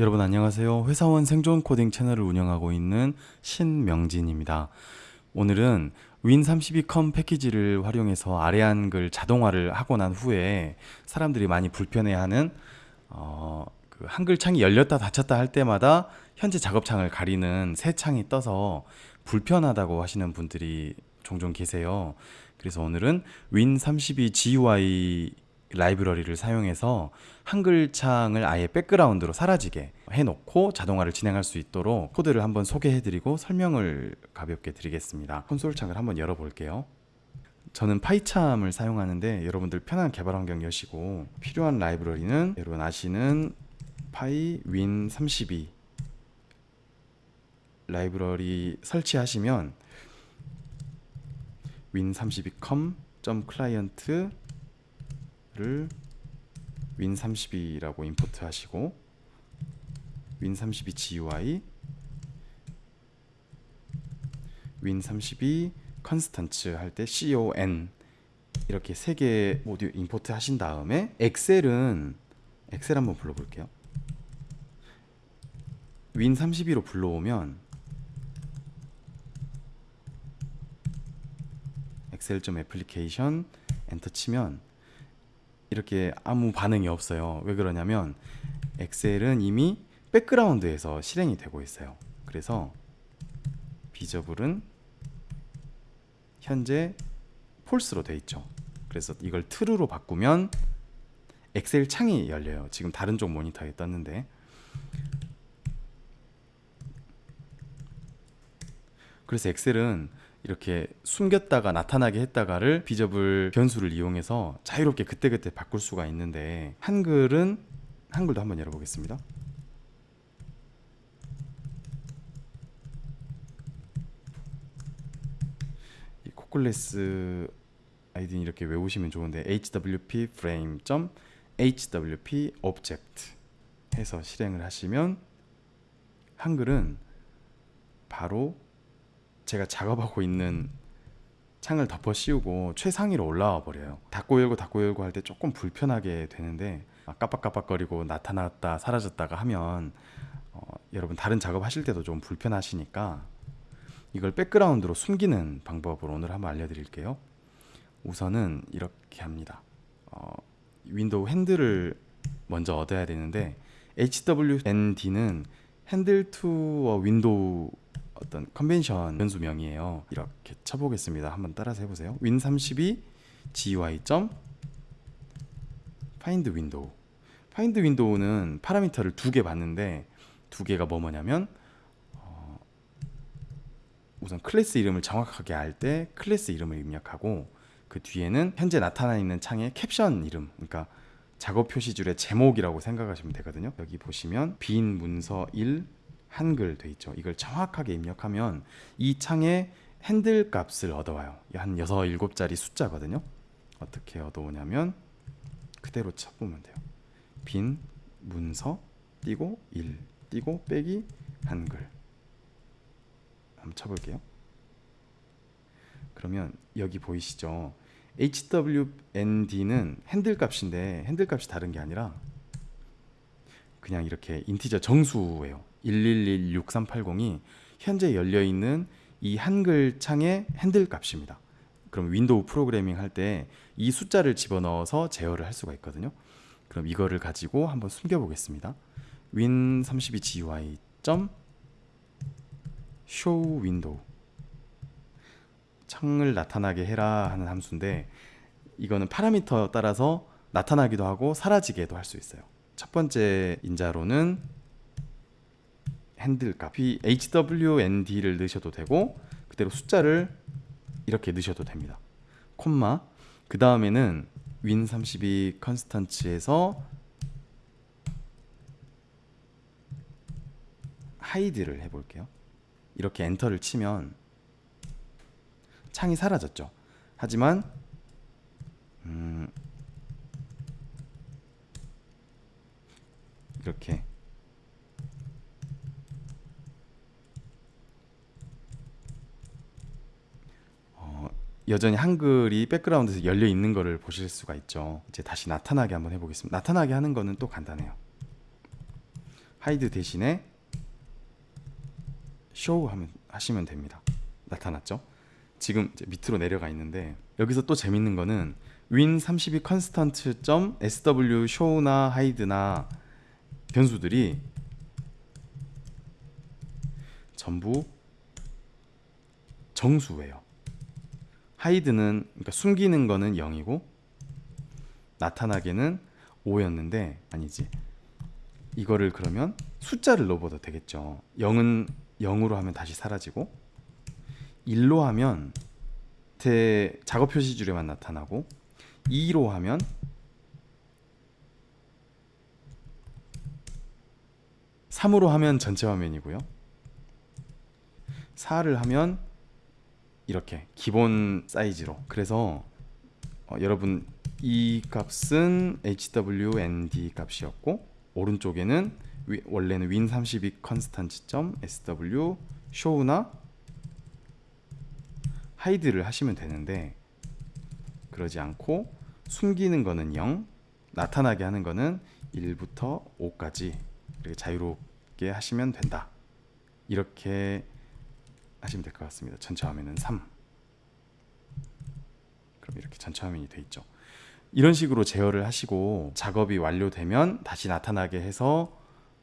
여러분 안녕하세요. 회사원 생존 코딩 채널을 운영하고 있는 신명진입니다. 오늘은 win32com 패키지를 활용해서 아래 한글 자동화를 하고 난 후에 사람들이 많이 불편해하는 어, 그 한글 창이 열렸다 닫혔다 할 때마다 현재 작업창을 가리는 새 창이 떠서 불편하다고 하시는 분들이 종종 계세요. 그래서 오늘은 win32 GUI 라이브러리를 사용해서 한글 창을 아예 백그라운드로 사라지게 해놓고 자동화를 진행할 수 있도록 코드를 한번 소개해드리고 설명을 가볍게 드리겠습니다. 콘솔 창을 한번 열어볼게요. 저는 파이참을 사용하는데 여러분들 편한 개발 환경 여시고 필요한 라이브러리는 여러분 아시는 파이 윈32 라이브러리 설치하시면 win32com.client 를 win32라고 임포트 하시고 win32 GUI win32 컨스턴츠 할 때 con 이렇게 세 개 모두 임포트 하신 다음에 엑셀은 엑셀 한번 불러볼게요. win32로 불러오면 excel.점 application 엔터 치면 이렇게 아무 반응이 없어요. 왜 그러냐면 엑셀은 이미 백그라운드에서 실행이 되고 있어요. 그래서 visible은 현재 false로 돼 있죠. 그래서 이걸 true로 바꾸면 엑셀 창이 열려요. 지금 다른 쪽 모니터에 떴는데 그래서 엑셀은 이렇게 숨겼다가 나타나게 했다가를 비저블 변수를 이용해서 자유롭게 그때그때 바꿀 수가 있는데 한글은 한글도 한번 열어보겠습니다. 이 코클레스 아이디는 이렇게 외우시면 좋은데 hwp frame hwp object 해서 실행을 하시면 한글은 바로 제가 작업하고 있는 창을 덮어 씌우고 최상위로 올라와 버려요. 닫고 열고 닫고 열고 할 때 조금 불편하게 되는데 깜빡깜빡거리고 나타났다 사라졌다가 하면 어, 여러분 다른 작업 하실 때도 좀 불편하시니까 이걸 백그라운드로 숨기는 방법을 오늘 한번 알려드릴게요. 우선은 이렇게 합니다. 어, 윈도우 핸들을 먼저 얻어야 되는데 HWND는 handle to a window 어떤 컨벤션 변수명이에요. 이렇게 쳐보겠습니다. 한번 따라서 해보세요. win32 GUI. find window. find window는 파라미터를 두 개 받는데 두 개가 뭐 뭐냐면 어, 우선 클래스 이름을 정확하게 알 때 클래스 이름을 입력하고 그 뒤에는 현재 나타나 있는 창의 캡션 이름 그러니까 작업 표시줄의 제목이라고 생각하시면 되거든요. 여기 보시면 빈 문서 1 한글 돼 있죠. 이걸 정확하게 입력하면 이 창에 핸들 값을 얻어와요. 한 6, 7자리 숫자거든요. 어떻게 얻어오냐면 그대로 쳐보면 돼요. 빈 문서 띄고 1 띄고 빼기 한글 한번 쳐볼게요. 그러면 여기 보이시죠? HWND는 핸들 값인데 핸들 값이 다른 게 아니라 그냥 이렇게 integer 정수예요. 1116380이 현재 열려 있는 이 한글 창의 핸들 값입니다. 그럼 윈도우 프로그래밍 할 때 이 숫자를 집어넣어서 제어를 할 수가 있거든요. 그럼 이거를 가지고 한번 숨겨 보겠습니다. win32 GUI show window 창을 나타나게 해라 하는 함수인데 이거는 파라미터 따라서 나타나기도 하고 사라지게도 할 수 있어요. 첫 번째 인자로는 핸들 값. HWND를 넣으셔도 되고 그대로 숫자를 이렇게 넣으셔도 됩니다. 콤마. 그 다음에는 win32 컨스턴츠에서 하이드를 해볼게요. 이렇게 엔터를 치면 창이 사라졌죠. 하지만 음 이렇게 여전히 한글이 백그라운드에서 열려 있는 것을 보실 수가 있죠 이제 다시 나타나게 한번 해보겠습니다 나타나게 하는 거는 또 간단해요 hide 대신에 쇼 하면 하시면 됩니다. 나타났죠? 지금 밑으로 내려가 있는데 여기서 또 재밌는 거는 win32 constant 점 sw show나 hide나 변수들이 전부 정수예요. 하이드는 그러니까 숨기는 거는 0이고 나타나게는 5였는데 아니지. 이거를 그러면 숫자를 넣어봐도 되겠죠. 0은 0으로 하면 다시 사라지고 1로 하면 대 작업 표시줄에만 나타나고 2로 하면 삼으로 하면 전체 화면이고요. 4를 하면 이렇게 기본 사이즈로. 그래서 어, 여러분 이 값은 hwnd 값이었고 오른쪽에는 위- 원래는 win32 constant 점 sw show나 hide를 하시면 되는데 그러지 않고 숨기는 거는 0 나타나게 하는 거는 1부터 5까지 이렇게 자유롭게 하시면 된다. 이렇게 하시면 될 것 같습니다 전체 화면은 3 그럼 이렇게 전체 화면이 돼 있죠 이런 식으로 제어를 하시고 작업이 완료되면 다시 나타나게 해서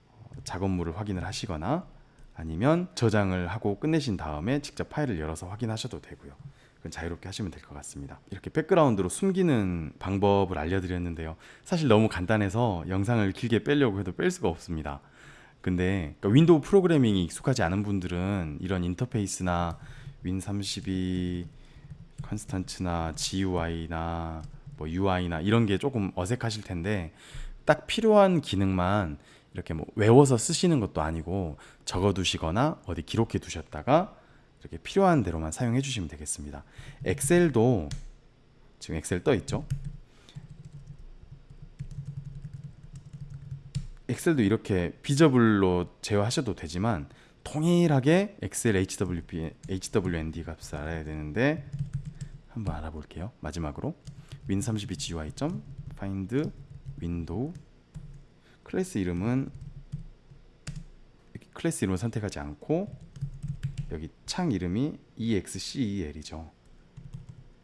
어, 작업물을 확인을 하시거나 아니면 저장을 하고 끝내신 다음에 직접 파일을 열어서 확인하셔도 되고요. 그건 자유롭게 하시면 될 것 같습니다. 이렇게 백그라운드로 숨기는 방법을 알려드렸는데요. 사실 너무 간단해서 영상을 길게 빼려고 해도 뺄 수가 없습니다. 근데 그러니까 윈도우 프로그래밍이 익숙하지 않은 분들은 이런 인터페이스나 win32 constant나 GUI나 뭐 UI나 이런 게 조금 어색하실 텐데 딱 필요한 기능만 이렇게 뭐 외워서 쓰시는 것도 아니고 적어 두시거나 어디 기록해 두셨다가 이렇게 필요한 대로만 사용해 주시면 되겠습니다. 엑셀도 지금 엑셀 떠 있죠? 엑셀도 이렇게 비저블로 제어하셔도 되지만 동일하게 엑셀 HWP, HWND 값을 알아야 되는데 한번 알아볼게요. 마지막으로 win32 GUI 점 find window 클래스 이름은 클래스 이름을 선택하지 않고 여기 창 이름이 excel이죠.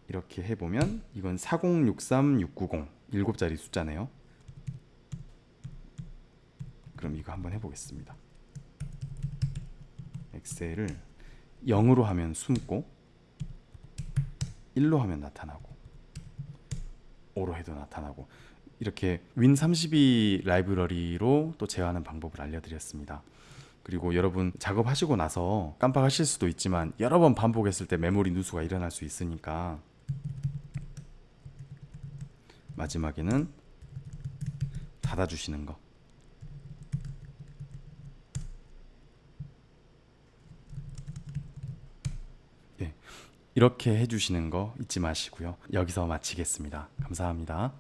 이렇게 해보면 이건 4063690 7자리 숫자네요. 그럼 이거 한번 해보겠습니다. 엑셀을 0으로 하면 숨고 1로 하면 나타나고 5로 해도 나타나고 이렇게 win32 라이브러리로 또 제어하는 방법을 알려드렸습니다. 그리고 여러분 작업하시고 나서 깜빡하실 수도 있지만 여러 번 반복했을 때 메모리 누수가 일어날 수 있으니까 마지막에는 닫아주시는 거 예, 이렇게 해주시는 거 잊지 마시고요. 여기서 마치겠습니다. 감사합니다.